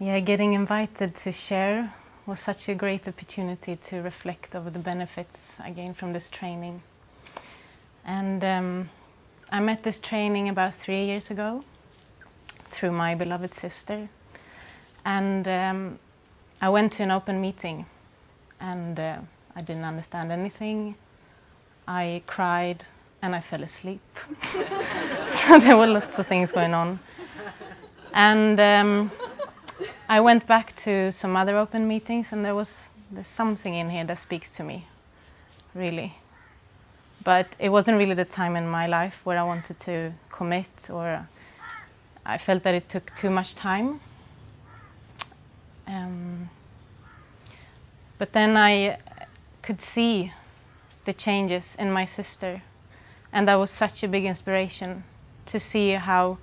Yeah, getting invited to share was such a great opportunity to reflect over the benefits I gained from this training. And um, I met this training about three years ago through my beloved sister. And um, I went to an open meeting and uh, I didn't understand anything. I cried and I fell asleep. so there were lots of things going on. And um, I went back to some other open meetings and there was there's something in here that speaks to me, really. But it wasn't really the time in my life where I wanted to commit or I felt that it took too much time. Um, but then I could see the changes in my sister and that was such a big inspiration to see how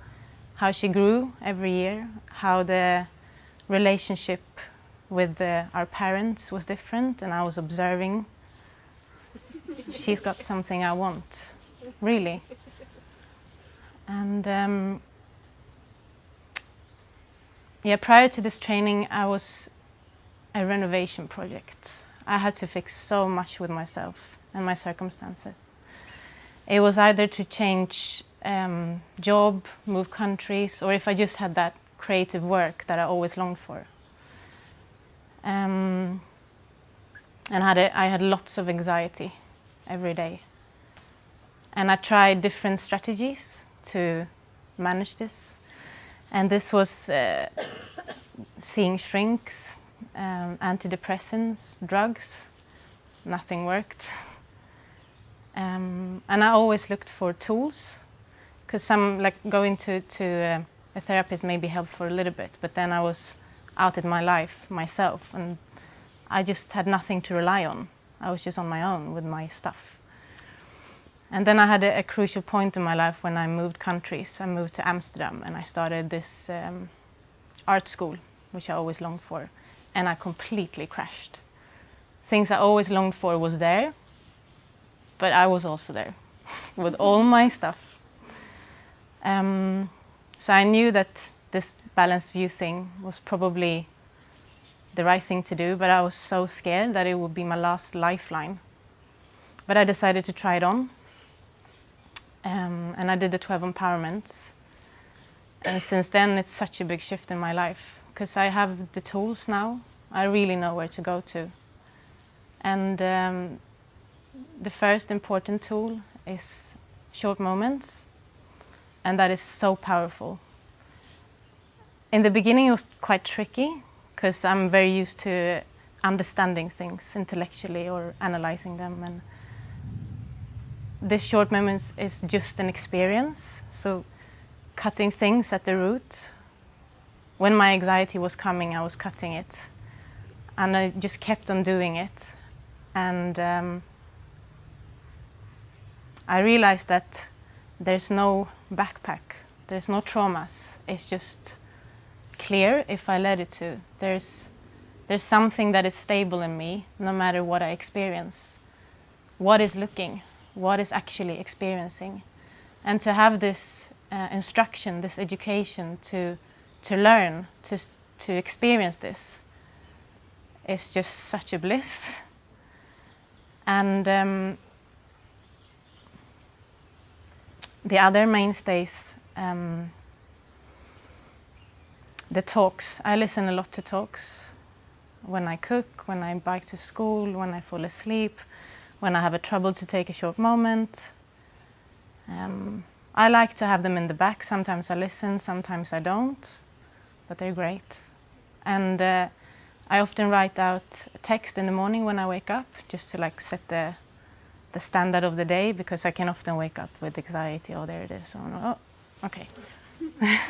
how she grew every year, how the relationship with the, our parents was different and I was observing she's got something I want, really. And um, yeah, prior to this training I was a renovation project. I had to fix so much with myself and my circumstances. It was either to change um, job, move countries, or if I just had that creative work that I always longed for. Um, and had a, I had lots of anxiety every day. And I tried different strategies to manage this. And this was uh, seeing shrinks, um, antidepressants, drugs. Nothing worked. Um, and I always looked for tools because some like going to, to uh, a therapist maybe helped for a little bit, but then I was out in my life myself and I just had nothing to rely on. I was just on my own with my stuff. And then I had a, a crucial point in my life when I moved countries. I moved to Amsterdam and I started this um, art school, which I always longed for, and I completely crashed. Things I always longed for was there, but I was also there with all my stuff. Um, so I knew that this balanced view thing was probably the right thing to do, but I was so scared that it would be my last lifeline. But I decided to try it on. Um, and I did the 12 empowerments. And since then, it's such a big shift in my life because I have the tools now. I really know where to go to. And um, the first important tool is short moments and that is so powerful. In the beginning it was quite tricky because I'm very used to understanding things intellectually or analyzing them. And this short moment is just an experience. So cutting things at the root when my anxiety was coming I was cutting it. And I just kept on doing it. And um, I realized that there's no backpack. There's no traumas. It's just clear if I let it to. There's, there's something that is stable in me no matter what I experience. What is looking? What is actually experiencing? And to have this uh, instruction, this education to, to learn, to, to experience this is just such a bliss. And um, the other mainstays, um, the talks. I listen a lot to talks when I cook, when I bike to school, when I fall asleep, when I have a trouble to take a short moment. Um, I like to have them in the back. Sometimes I listen, sometimes I don't, but they're great. And uh, I often write out text in the morning when I wake up, just to like set the the standard of the day because I can often wake up with anxiety. Oh, there it is. Oh, oh okay.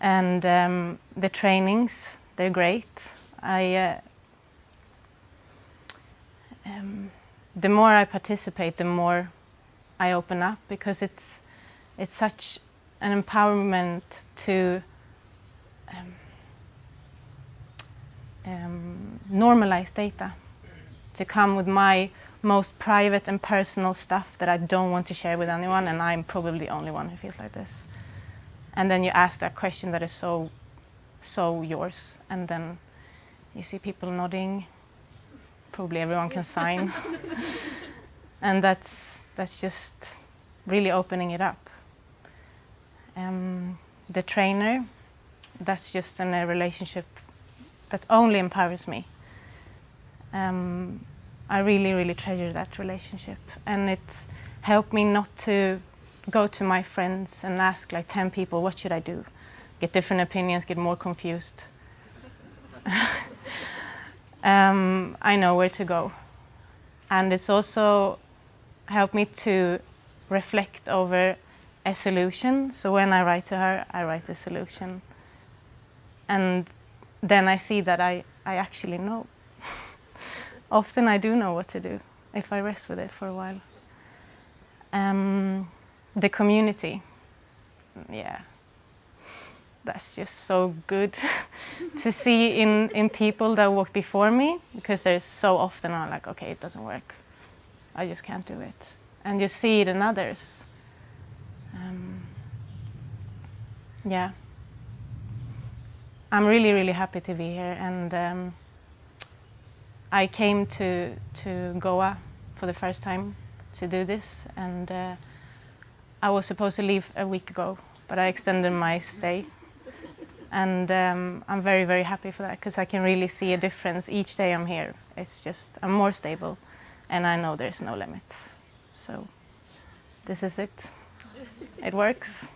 and um, the trainings, they're great. I, uh, um, the more I participate, the more I open up because it's, it's such an empowerment to um, um normalize data, to come with my most private and personal stuff that I don't want to share with anyone and I'm probably the only one who feels like this. And then you ask that question that is so so yours. And then you see people nodding. Probably everyone can sign. and that's, that's just really opening it up. Um, the trainer, that's just in a relationship that only empowers me. Um, I really, really treasure that relationship. And it helped me not to go to my friends and ask like 10 people, what should I do? Get different opinions, get more confused. um, I know where to go. And it's also helped me to reflect over a solution. So when I write to her, I write a solution. And then I see that I, I actually know. Often I do know what to do if I rest with it for a while. Um, the community, yeah, that's just so good to see in, in people that walk before me because there's so often I'm like, okay, it doesn't work. I just can't do it. And you see it in others. Um, yeah. I'm really, really happy to be here and um, I came to, to Goa for the first time to do this and uh, I was supposed to leave a week ago but I extended my stay. And um, I'm very very happy for that because I can really see a difference each day I'm here. It's just I'm more stable and I know there's no limits. So this is it. It works